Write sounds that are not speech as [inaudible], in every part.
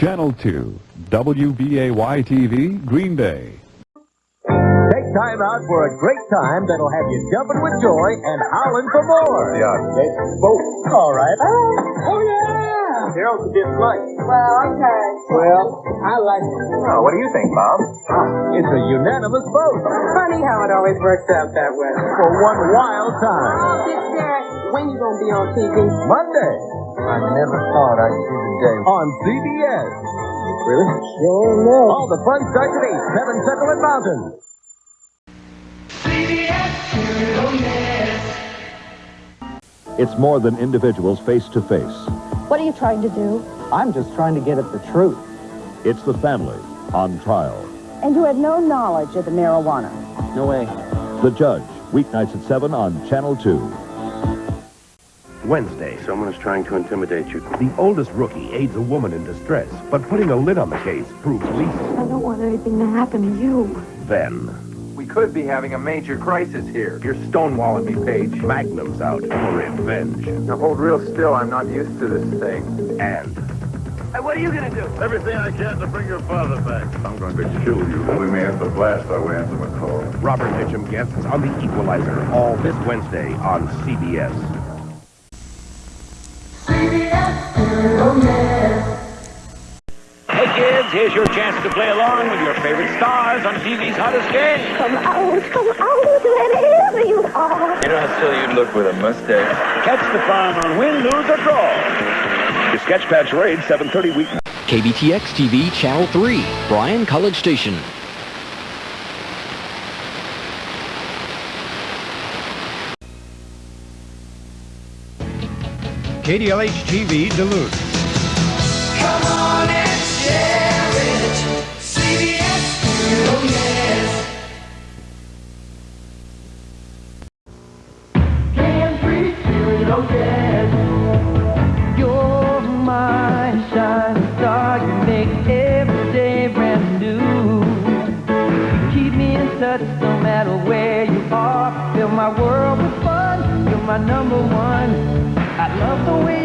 Channel 2, WBAY-TV, Green Bay. Take time out for a great time that'll have you jumping with joy and howling for more. Yeah. Let's vote. All right. Oh, oh yeah. Harold's a bit light. Well, okay. Well, I like it. Oh, what do you think, Bob? Ah, it's a unanimous vote Funny how it always works out that way. for one wild time. Oh, Big Derek, when you gonna be on TV? Monday I never thought I'd see the day. on CBS. Really? Sure enough. All the fun starts at 8, 7 Central and Mountain. It's more than individuals face to face. What are you trying to do? I'm just trying to get at the truth. It's the family on trial. And you had no knowledge of the marijuana. No way. The Judge, weeknights at 7 on Channel 2. Wednesday. Someone is trying to intimidate you. The oldest rookie aids a woman in distress, but putting a lid on the case proves lethal. I don't want anything to happen to you. Then, We could be having a major crisis here. You're stonewalling me, Paige. Magnum's out for revenge. Now hold real still. I'm not used to this thing. And Hey, what are you gonna do? Everything I can to bring your father back. I'm going to kill you. We may have to blast our way into McCall. Robert Mitchum guests on The Equalizer, all this Wednesday on CBS. Hey kids, here's your chance to play along with your favorite stars on TV's hottest game. Come out, come out, wherever you are. You know how silly you'd look with a mustache. Catch the fun on win, lose, or draw. Your Sketchpad Charade, 7.30 weeknight. KBTX TV Channel 3, Bryan College Station. KDLH TV Duluth.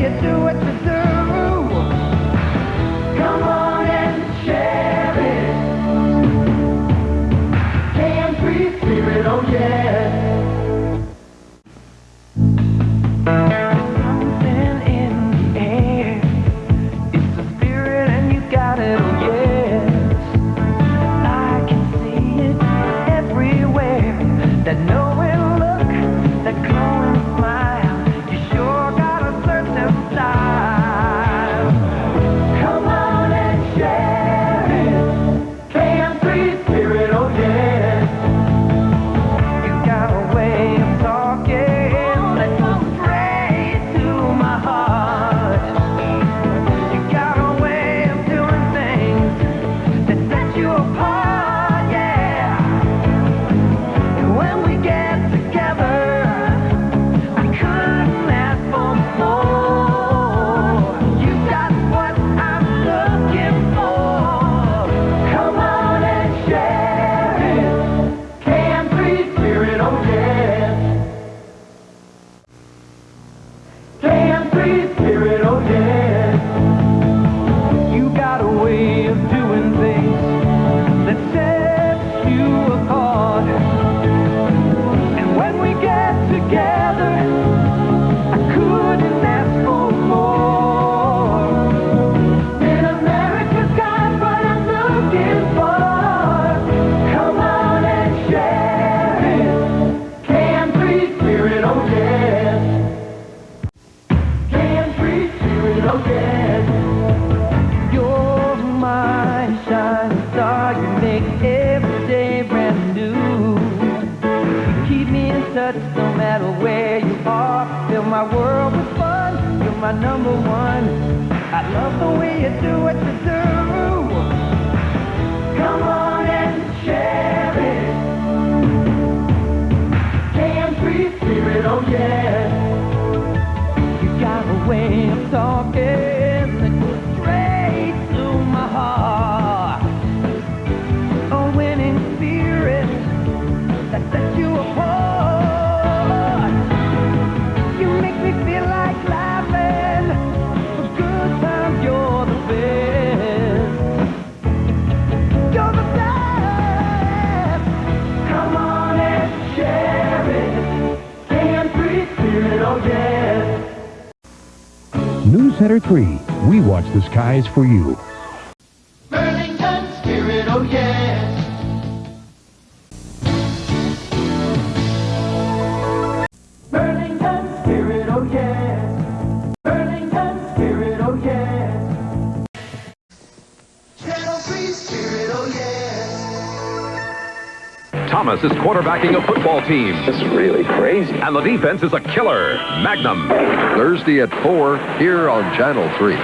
You do what you do. Fill my world with fun. You're my number one. I love the way you do what you do. Come on and share it. Can-free spirit, oh yes. You got a way of talking Center 3. We watch the skies for you. Thomas is quarterbacking a football team. This is really crazy. And the defense is a killer. Magnum. Thursday at 4 here on Channel 3.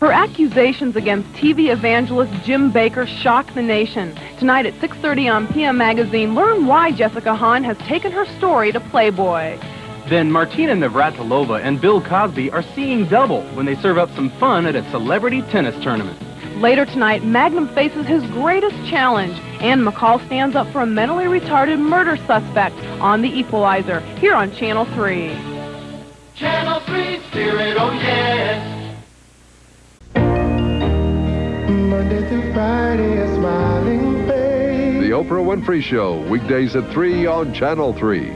Her accusations against TV evangelist Jim Bakker shock the nation. Tonight at 6.30 on PM Magazine, learn why Jessica Hahn has taken her story to Playboy. Then Martina Navratilova and Bill Cosby are seeing double when they serve up some fun at a celebrity tennis tournament. Later tonight, Magnum faces his greatest challenge. and McCall stands up for a mentally retarded murder suspect on The Equalizer, here on Channel 3. Channel 3 Spirit, oh yes. Monday through Friday, a smiling face. The Oprah Winfrey Show, weekdays at 3 on Channel 3.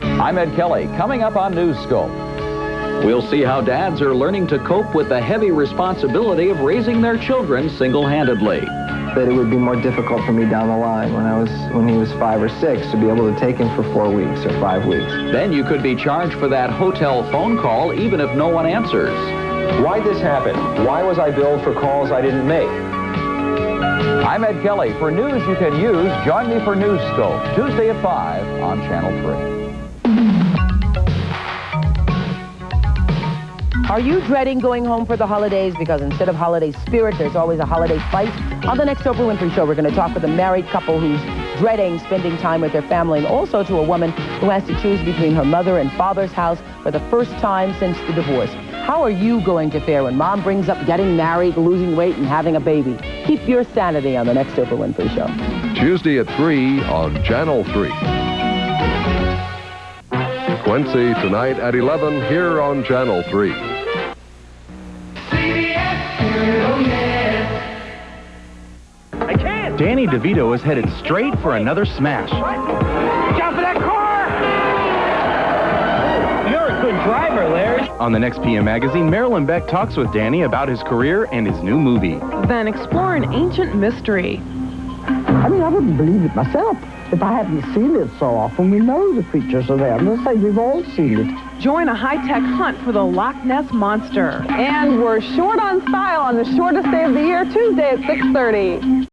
I'm Ed Kelly. Coming up on Newscope. We'll see how dads are learning to cope with the heavy responsibility of raising their children single-handedly. That it would be more difficult for me down the line when I was when he was five or six to be able to take him for four weeks or five weeks. Then you could be charged for that hotel phone call even if no one answers. Why this happened? Why was I billed for calls I didn't make? I'm Ed Kelly. For news you can use, join me for Newscope, Tuesday at 5 on Channel 3. Are you dreading going home for the holidays? Because instead of holiday spirit, there's always a holiday fight. On the next Oprah Winfrey Show, we're going to talk with a married couple who's dreading spending time with their family, and also to a woman who has to choose between her mother and father's house for the first time since the divorce. How are you going to fare when mom brings up getting married, losing weight, and having a baby? Keep your sanity on the next Oprah Winfrey Show. Tuesday at 3 on Channel 3. Quincy tonight at 11 here on Channel 3. Danny DeVito is headed straight for another smash. Jump in that car! You're a good driver, Larry. On the next PM magazine, Marilyn Beck talks with Danny about his career and his new movie. Then explore an ancient mystery. I mean, I wouldn't believe it myself if I hadn't seen it so often. We know the creatures are there. Let's say we've all seen it. Join a high-tech hunt for the Loch Ness Monster. And we're short on style on the shortest day of the year, Tuesday at 6.30.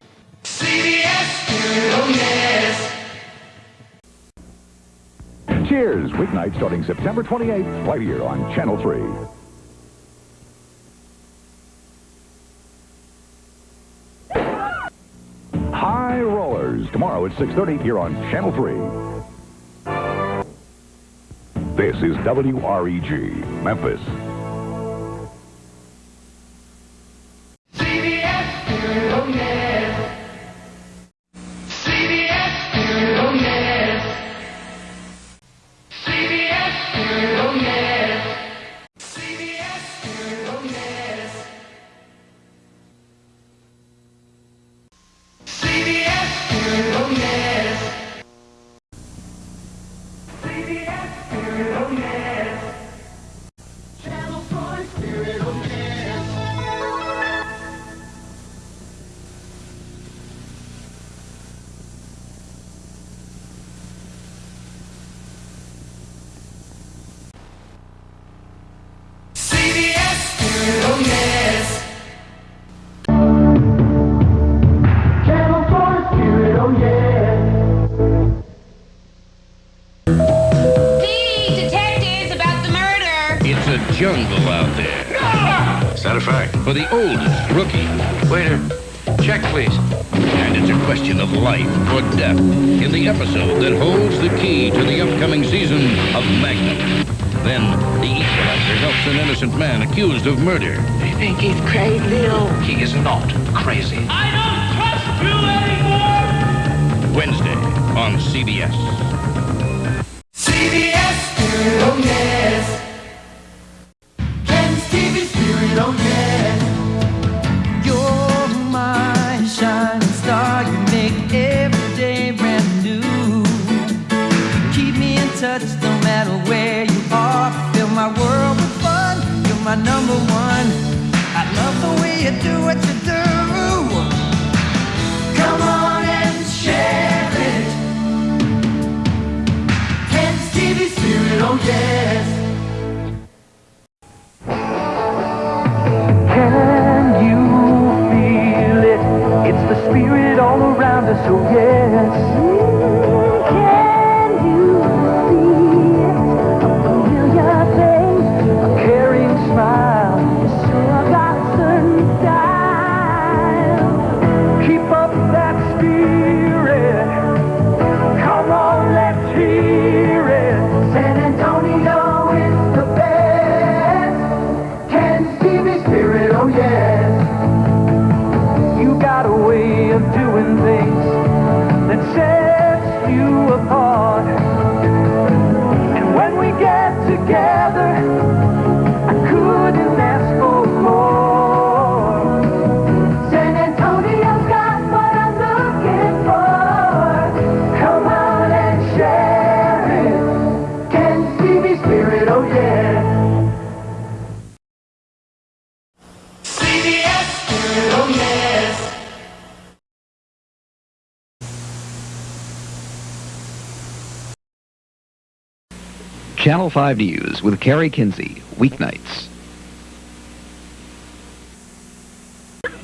Cheers, weeknight starting September 28th, right here on Channel 3. High Rollers, tomorrow at 6.30 here on Channel 3. This is WREG, Memphis. Of Magnum. Then the equalizer helps an innocent man accused of murder. I think he's crazy. He is not crazy. I don't trust you anymore. Wednesday on CBS. CBS Spirit, oh yes. Channel 5 News with Carrie Kinsey, weeknights.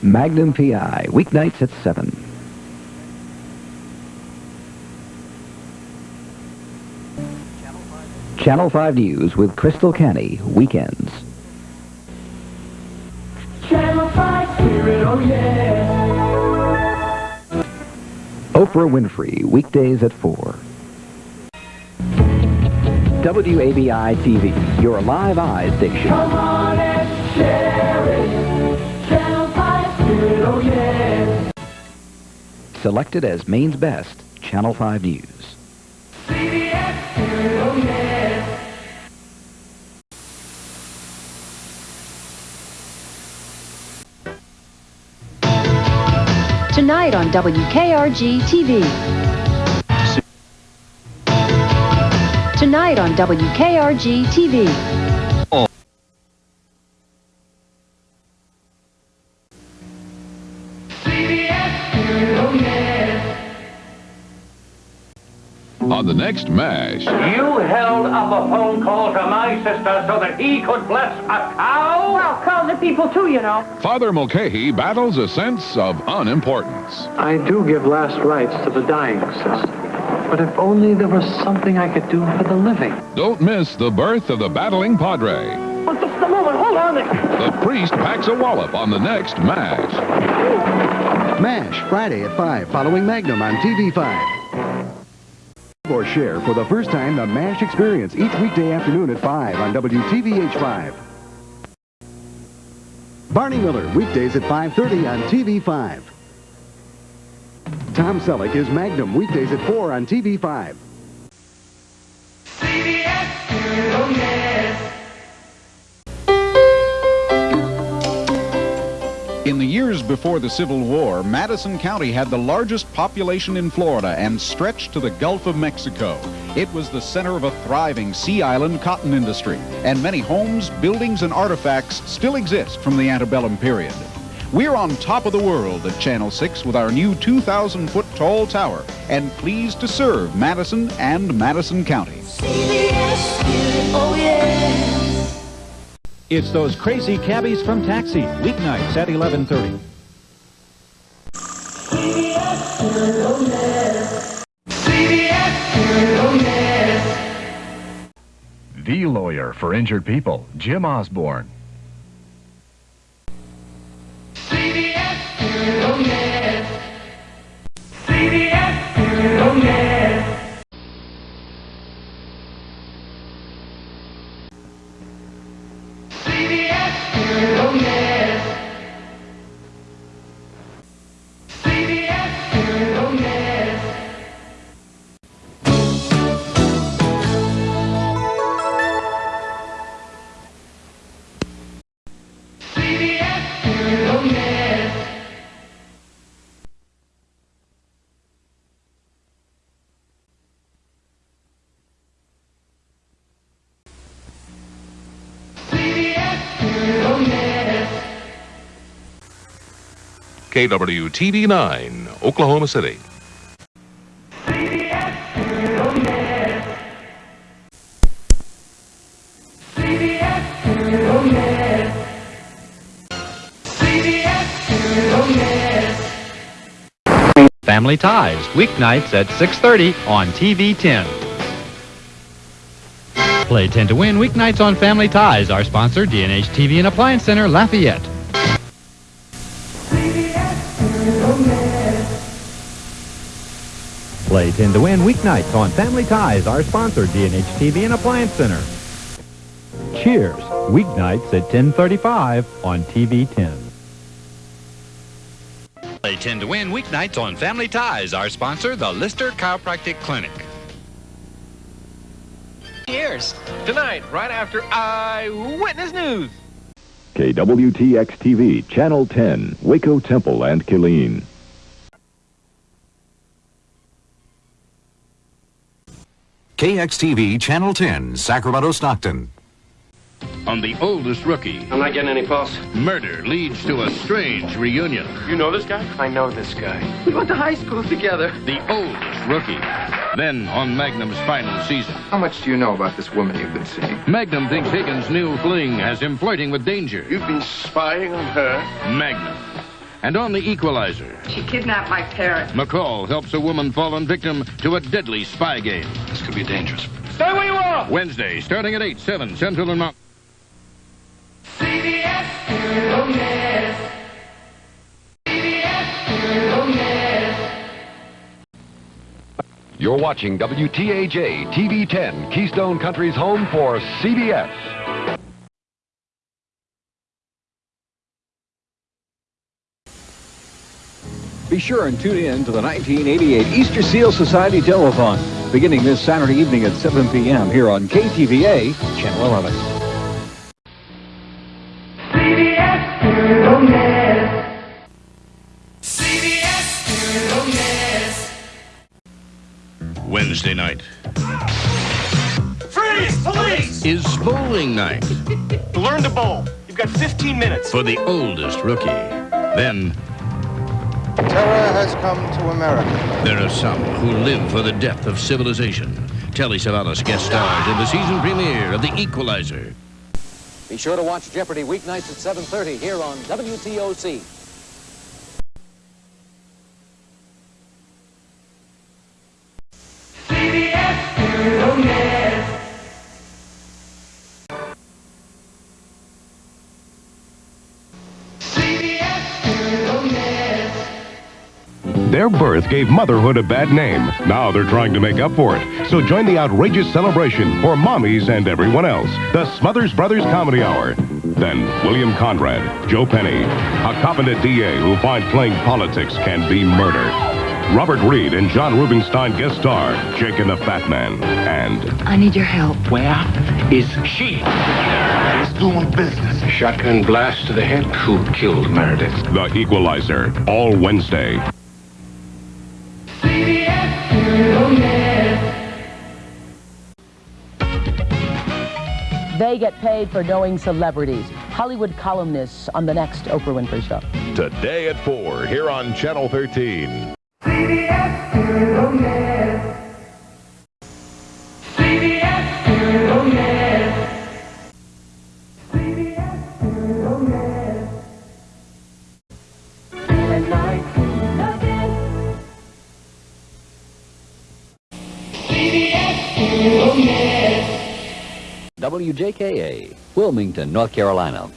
Magnum PI, weeknights at 7. Channel 5 News with Crystal Canny, weekends. Channel 5 Spirit, oh yeah. Oprah Winfrey, weekdays at 4. WABI TV, your live eye station. Come on and share it. Channel 5 Spirit, oh yeah. Selected as Maine's best, Channel 5 News. CBS Spirit, oh yeah. Tonight on WKRG TV. Tonight on WKRG TV. CBS Spirit, yeah. On the next MASH, You held up a phone call to my sister so that he could bless a cow? Well, cows are people too, you know. Father Mulcahy battles a sense of unimportance. I do give last rites to the dying, sister. But if only there was something I could do for the living. Don't miss the birth of the battling Padre. Oh, just a moment, hold on there. The priest packs a wallop on the next MASH. MASH, Friday at 5, following Magnum on TV5. Or share for the first time the MASH experience each weekday afternoon at 5 on WTVH5. Barney Miller, weekdays at 5.30 on TV5. Tom Selleck is Magnum, weekdays at 4 on TV5. CBS Spirit, oh yes. In the years before the Civil War, Madison County had the largest population in Florida and stretched to the Gulf of Mexico. It was the center of a thriving Sea Island cotton industry, and many homes, buildings, and artifacts still exist from the antebellum period. We're on top of the world at Channel 6 with our new 2,000-foot tall tower, and pleased to serve Madison and Madison County. CBS oh yeah. It's those crazy cabbies from Taxi, weeknights at 11:30. CBS oh yes. CBS oh yes. The lawyer for injured people, Jim Osborne. KWTV 9, Oklahoma City. Family Ties, weeknights at 6.30 on TV 10. Play 10 to win weeknights on Family Ties. Our sponsor, D&H TV and Appliance Center, Lafayette. Play 10 to win weeknights on Family Ties. Our sponsor, D&H TV and Appliance Center. Cheers, weeknights at 10.35 on TV 10. Play 10 to win weeknights on Family Ties. Our sponsor, the Lister Chiropractic Clinic. Cheers. Tonight, right after Eyewitness News. KWTX TV, Channel 10, Waco Temple and Killeen. KXTV Channel 10, Sacramento Stockton. On the oldest rookie. I'm not getting any pulse. Murder leads to a strange reunion. You know this guy? I know this guy. We went to high school together. The oldest rookie. Then on Magnum's final season. How much do you know about this woman you've been seeing? Magnum thinks Higgins' new fling has him flirting with danger. You've been spying on her? Magnum. And on the equalizer, She kidnapped my parents. McCall helps a woman fallen victim to a deadly spy game. This could be dangerous. Stay where you are! Wednesday, starting at 8, 7 Central and Mountain. You're watching WTAJ TV 10, Keystone Country's home for CBS. Be sure and tune in to the 1988 Easter Seal Society Telethon, beginning this Saturday evening at 7 p.m. here on KTVA, Channel 11. CBS Studio Net. CBS Studio Net. Wednesday night Freeze! Police! is bowling night [laughs] Learn to bowl. You've got 15 minutes. for the oldest rookie. Then Terror has come to America. there are some who live for the death of civilization. Telly Savalas guest stars in the season premiere of The Equalizer. Be sure to watch Jeopardy weeknights at 7.30 here on WTOC. Their birth gave motherhood a bad name. Now they're trying to make up for it. So join the outrageous celebration for mommies and everyone else. The Smothers Brothers Comedy Hour. Then William Conrad, Joe Penny, a competent DA who finds playing politics can be murder. Robert Reed and John Rubinstein guest star, Jake and the Fat Man, and I need your help. Where is she? He's doing business. Shotgun blast to the head. Who killed Meredith? The Equalizer, all Wednesday. They get paid for knowing celebrities. Hollywood columnists on the next Oprah Winfrey Show. Today at 4, here on Channel 13. CBS Studio Net. WJKA, Wilmington, North Carolina.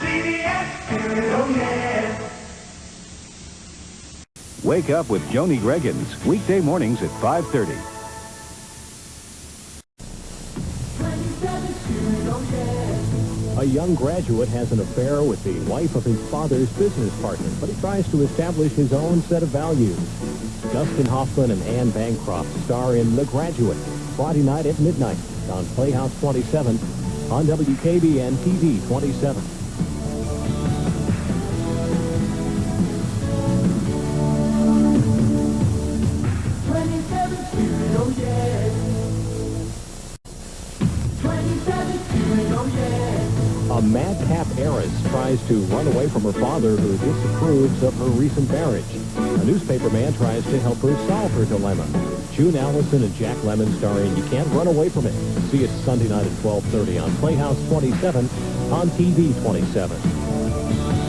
CBS Studio Net. Wake up with Joni Greggins, weekday mornings at 5.30. A young graduate has an affair with the wife of his father's business partner, but he tries to establish his own set of values. Dustin Hoffman and Anne Bancroft star in The Graduate, Friday night at midnight on Playhouse 27 on WKBN TV 27. A madcap heiress tries to run away from her father who disapproves of her recent marriage. A newspaper man tries to help her solve her dilemma. June Allyson and Jack Lemmon starring You Can't Run Away From It. See it Sunday night at 12.30 on Playhouse 27 on TV 27.